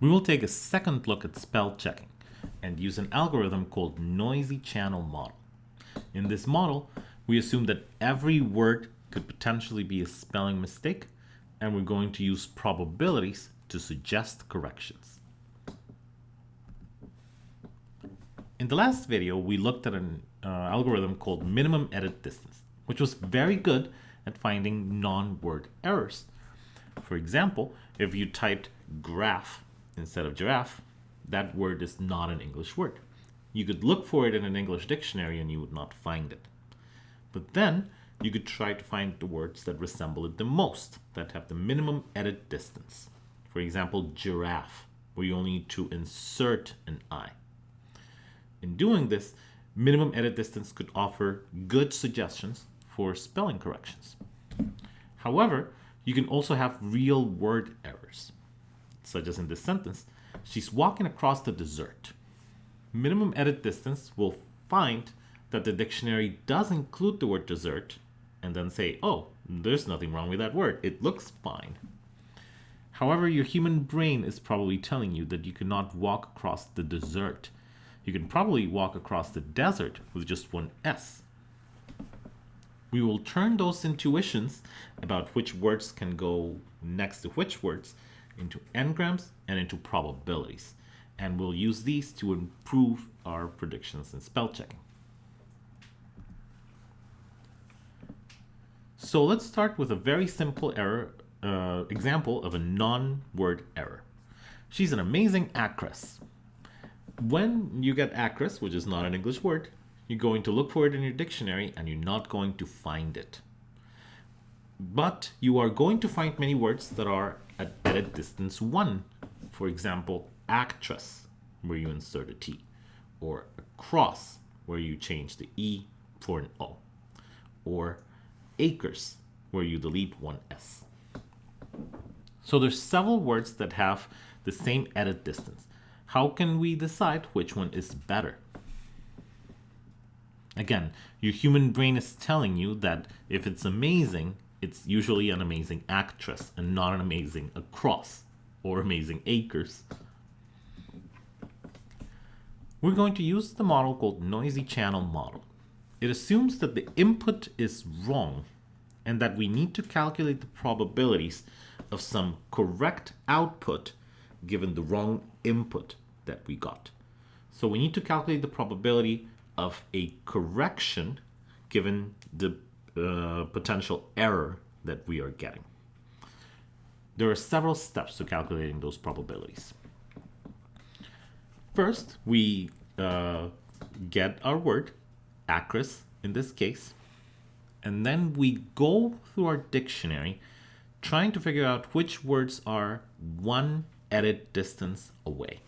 we will take a second look at spell checking and use an algorithm called noisy channel model. In this model, we assume that every word could potentially be a spelling mistake, and we're going to use probabilities to suggest corrections. In the last video, we looked at an uh, algorithm called minimum edit distance, which was very good at finding non-word errors. For example, if you typed graph instead of giraffe, that word is not an English word. You could look for it in an English dictionary and you would not find it. But then you could try to find the words that resemble it the most, that have the minimum edit distance. For example, giraffe, where you only need to insert an I. In doing this, minimum edit distance could offer good suggestions for spelling corrections. However, you can also have real word errors, such as in this sentence, she's walking across the desert. Minimum edit distance will find that the dictionary does include the word dessert and then say, oh, there's nothing wrong with that word. It looks fine. However, your human brain is probably telling you that you cannot walk across the desert. You can probably walk across the desert with just one S. We will turn those intuitions about which words can go next to which words into n-grams and into probabilities. And we'll use these to improve our predictions in spell checking. So let's start with a very simple error uh, example of a non-word error. She's an amazing actress. When you get actress, which is not an English word, you're going to look for it in your dictionary and you're not going to find it. But you are going to find many words that are at a distance 1. For example, actress, where you insert a T, or across, where you change the E for an O, or acres, where you delete one S. So there's several words that have the same edit distance. How can we decide which one is better? Again, your human brain is telling you that if it's amazing, it's usually an amazing actress and not an amazing across or amazing acres. We're going to use the model called noisy channel model. It assumes that the input is wrong and that we need to calculate the probabilities of some correct output given the wrong input that we got. So we need to calculate the probability of a correction given the potential error that we are getting. There are several steps to calculating those probabilities. First, we uh, get our word, acress in this case, and then we go through our dictionary trying to figure out which words are one edit distance away.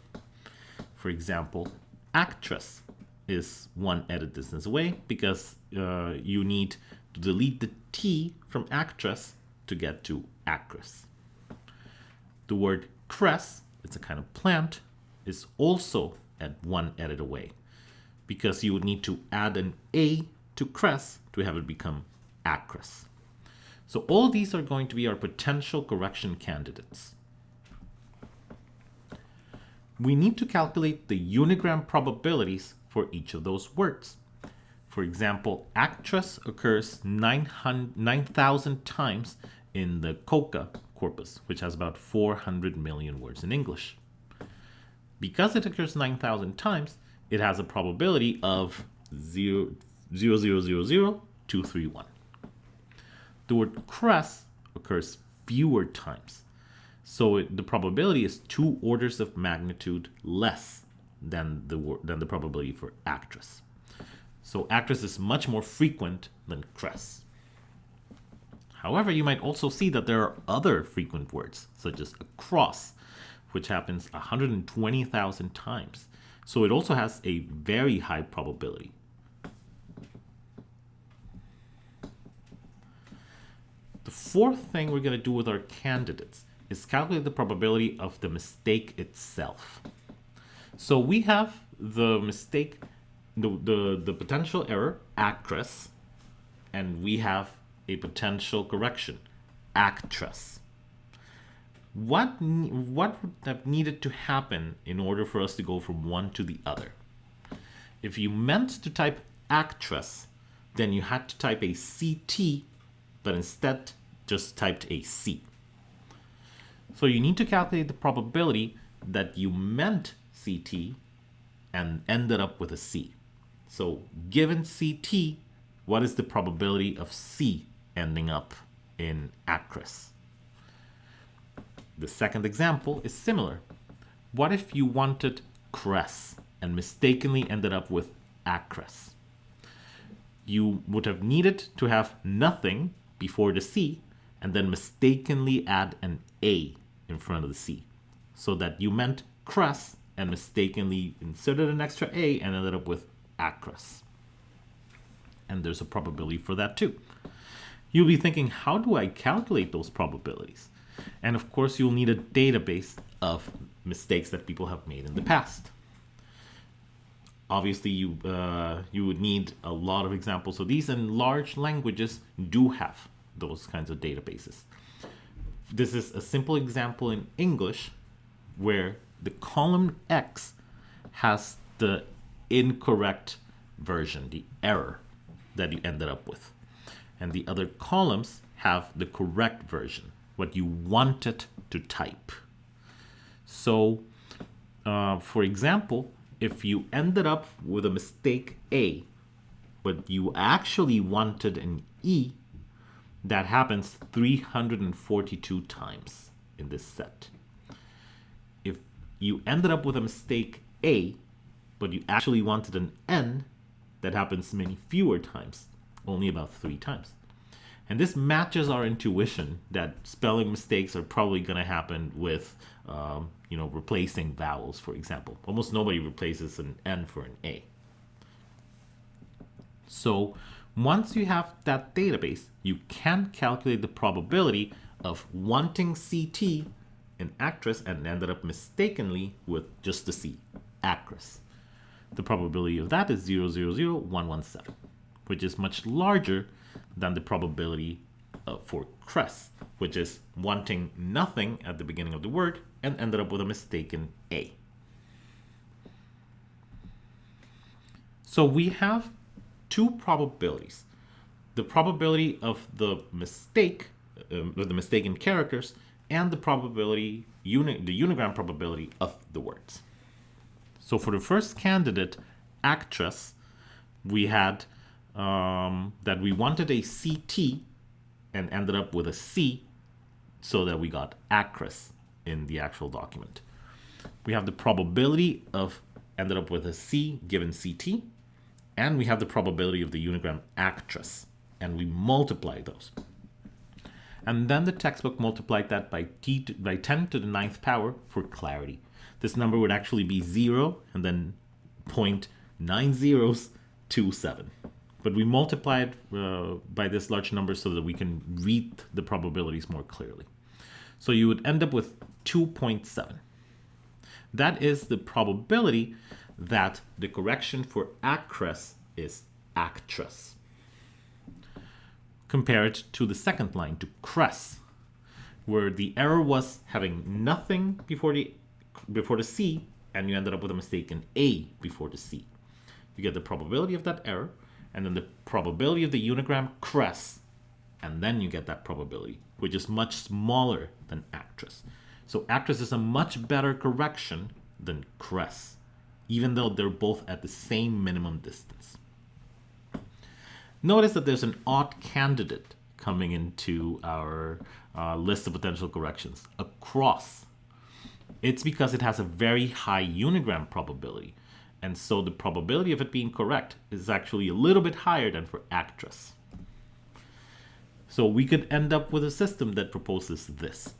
For example, actress is one edit distance away because uh, you need to delete the T from actress to get to actress. The word cress, it's a kind of plant, is also at one edit away because you would need to add an A to cress to have it become actress. So all these are going to be our potential correction candidates. We need to calculate the unigram probabilities for each of those words. For example, actress occurs 9,000 times in the COCA corpus, which has about 400 million words in English. Because it occurs 9,000 times, it has a probability of 0, 0, 0, 0, 0 231. The word cress occurs fewer times, so it, the probability is two orders of magnitude less than the, than the probability for actress. So actress is much more frequent than cress. However, you might also see that there are other frequent words, such as across, which happens 120,000 times. So it also has a very high probability. The fourth thing we're going to do with our candidates is calculate the probability of the mistake itself. So we have the mistake, the, the, the potential error, actress, and we have a potential correction, actress. what, what would have needed to happen in order for us to go from one to the other? If you meant to type actress, then you had to type a CT, but instead just typed a C. So you need to calculate the probability that you meant CT and ended up with a C. So given CT, what is the probability of C ending up in actress? The second example is similar. What if you wanted cress and mistakenly ended up with actress? You would have needed to have nothing before the C and then mistakenly add an A in front of the C so that you meant cress and mistakenly inserted an extra A and ended up with actress. And there's a probability for that too. You'll be thinking, how do I calculate those probabilities? And of course, you'll need a database of mistakes that people have made in the past. Obviously, you, uh, you would need a lot of examples of these, and large languages do have those kinds of databases. This is a simple example in English where the column X has the incorrect version, the error that you ended up with. And the other columns have the correct version, what you wanted to type. So, uh, for example, if you ended up with a mistake A, but you actually wanted an E, that happens 342 times in this set. If you ended up with a mistake A, but you actually wanted an N, that happens many fewer times, only about three times. And this matches our intuition that spelling mistakes are probably going to happen with, um, you know, replacing vowels, for example. Almost nobody replaces an N for an A. So once you have that database, you can calculate the probability of wanting CT an actress and ended up mistakenly with just the C, actress. The probability of that is 000117, which is much larger than the probability uh, for cress, which is wanting nothing at the beginning of the word and ended up with a mistaken A. So we have two probabilities. The probability of the mistake, um, the mistaken characters, and the probability, uni the unigram probability of the words. So for the first candidate, actress, we had um, that we wanted a CT and ended up with a C so that we got actress in the actual document. We have the probability of ended up with a C given CT and we have the probability of the unigram actress, and we multiply those. And then the textbook multiplied that by, t by 10 to the ninth power for clarity. This number would actually be 0 and then 0.9027. But we multiply it uh, by this large number so that we can read the probabilities more clearly. So you would end up with 2.7. That is the probability that the correction for actress is actress. Compare it to the second line, to cress, where the error was having nothing before the, before the C, and you ended up with a mistaken A before the C. You get the probability of that error, and then the probability of the unigram cress, and then you get that probability, which is much smaller than actress. So actress is a much better correction than cress even though they're both at the same minimum distance. Notice that there's an odd candidate coming into our uh, list of potential corrections, a cross. It's because it has a very high unigram probability, and so the probability of it being correct is actually a little bit higher than for actress. So we could end up with a system that proposes this.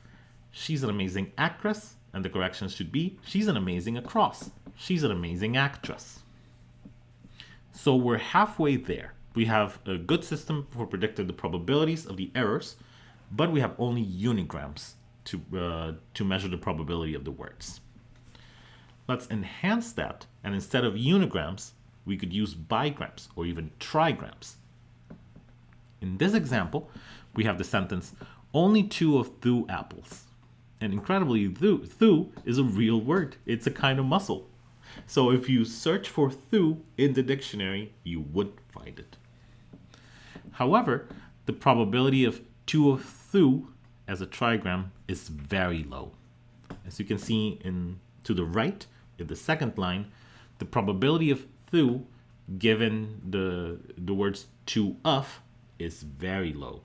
She's an amazing actress, and the correction should be, she's an amazing across. She's an amazing actress. So we're halfway there. We have a good system for predicting the probabilities of the errors, but we have only unigrams to, uh, to measure the probability of the words. Let's enhance that, and instead of unigrams, we could use bigrams or even trigrams. In this example, we have the sentence, only two of two apples And incredibly, thew, thew is a real word. It's a kind of muscle. So if you search for thew in the dictionary, you would find it. However, the probability of 2 of thew as a trigram is very low. As you can see in to the right, in the second line, the probability of thew given the, the words to of is very low.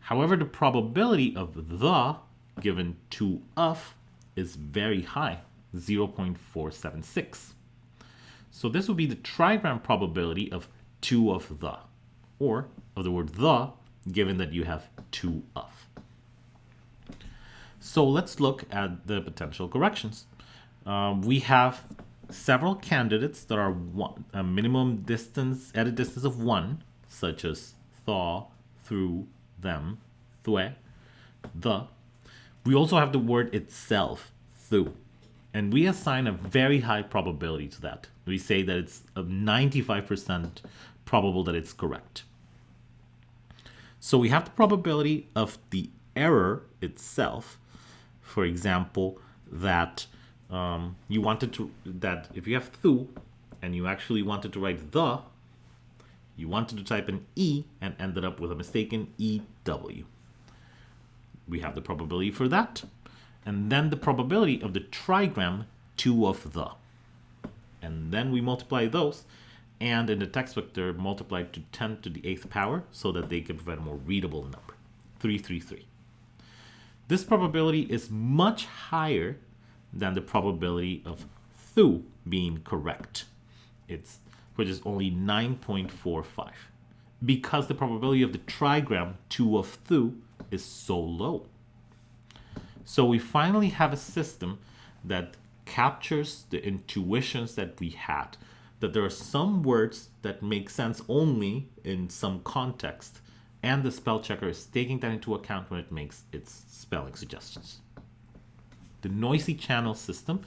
However, the probability of the given to of is very high, 0.476. So this would be the trigram probability of two of the, or of the word the, given that you have two of. So let's look at the potential corrections. Um, we have several candidates that are one, a minimum distance at a distance of one, such as thaw, threw, them, thwe, the. We also have the word itself, thew, and we assign a very high probability to that. We say that it's a 95% probable that it's correct. So we have the probability of the error itself. For example, that um, you wanted to, that if you have thew and you actually wanted to write the, you wanted to type an E and ended up with a mistaken EW. We have the probability for that. And then the probability of the trigram 2 of the. And then we multiply those. And in the textbook, they're multiplied to 10 to the 8th power so that they can provide a more readable number. 333. This probability is much higher than the probability of thew being correct. It's which is only 9.45 because the probability of the trigram 2 of thew is so low. So we finally have a system that captures the intuitions that we had, that there are some words that make sense only in some context, and the spell checker is taking that into account when it makes its spelling suggestions. The noisy channel system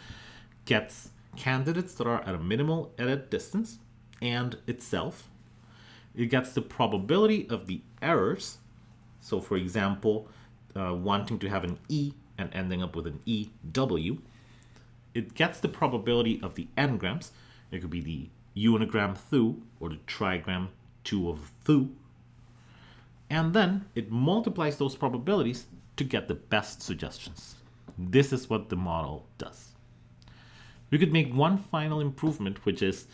gets candidates that are at a minimal edit distance and itself. It gets the probability of the errors. So for example, uh, wanting to have an E and ending up with an EW. It gets the probability of the n-grams. It could be the unigram thew or the trigram 2 of thew. And then it multiplies those probabilities to get the best suggestions. This is what the model does. We could make one final improvement, which is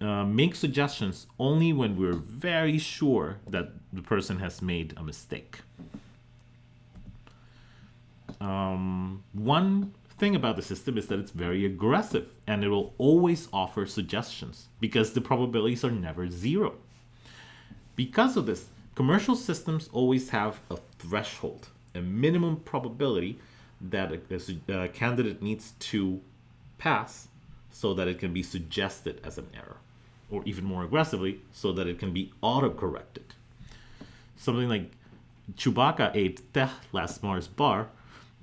uh, make suggestions only when we're very sure that the person has made a mistake. Um, one thing about the system is that it's very aggressive and it will always offer suggestions because the probabilities are never zero. Because of this, commercial systems always have a threshold, a minimum probability that a, a, candidate needs to pass so that it can be suggested as an error, or even more aggressively, so that it can be auto-corrected. Something like Chewbacca ate teh last Mars bar,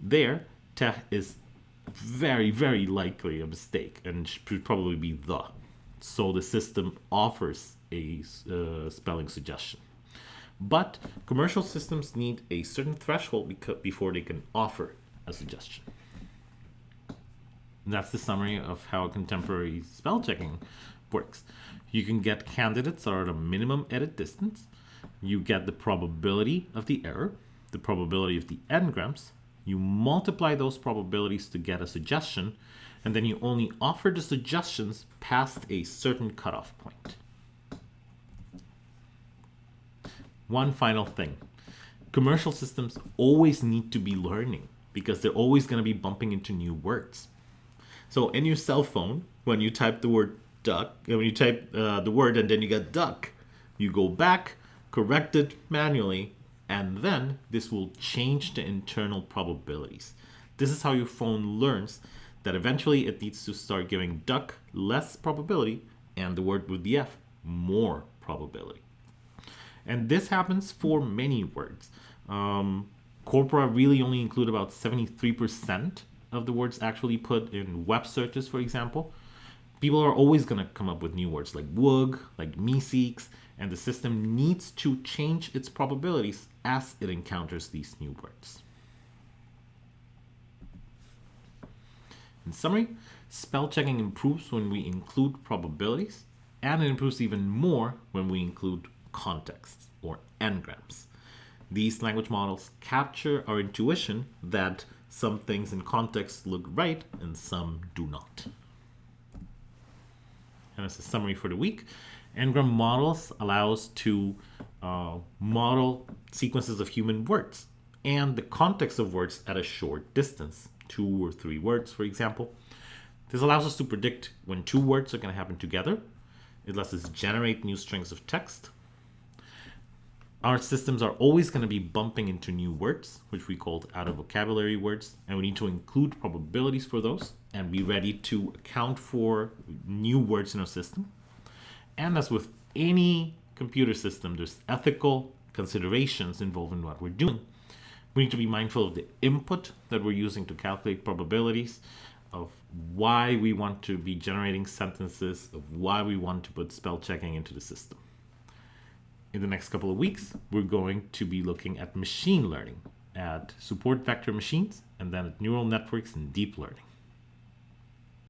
there, teh is very, very likely a mistake and should probably be the. So the system offers a uh, spelling suggestion. But commercial systems need a certain threshold before they can offer a suggestion. That's the summary of how contemporary spell checking works. You can get candidates that are at a minimum edit distance. You get the probability of the error, the probability of the n-grams. You multiply those probabilities to get a suggestion, and then you only offer the suggestions past a certain cutoff point. One final thing. Commercial systems always need to be learning because they're always going to be bumping into new words. So in your cell phone, when you type the word duck, when you type uh, the word and then you get duck, you go back, correct it manually, and then this will change the internal probabilities. This is how your phone learns that eventually it needs to start giving duck less probability and the word with the F more probability. And this happens for many words. Um, corpora really only include about 73% of the words actually put in web searches, for example, people are always going to come up with new words like woog, like meeseeks, and the system needs to change its probabilities as it encounters these new words. In summary, spell checking improves when we include probabilities, and it improves even more when we include contexts or n-grams. These language models capture our intuition that some things in context look right and some do not. And as a summary for the week, n-gram models allow us to uh, model sequences of human words and the context of words at a short distance, two or three words, for example. This allows us to predict when two words are going to happen together. It lets us generate new strings of text. Our systems are always going to be bumping into new words, which we call out of vocabulary words, and we need to include probabilities for those and be ready to account for new words in our system. And as with any computer system, there's ethical considerations involved in what we're doing. We need to be mindful of the input that we're using to calculate probabilities, of why we want to be generating sentences, of why we want to put spell checking into the system. In the next couple of weeks, we're going to be looking at machine learning, at support vector machines, and then at neural networks and deep learning.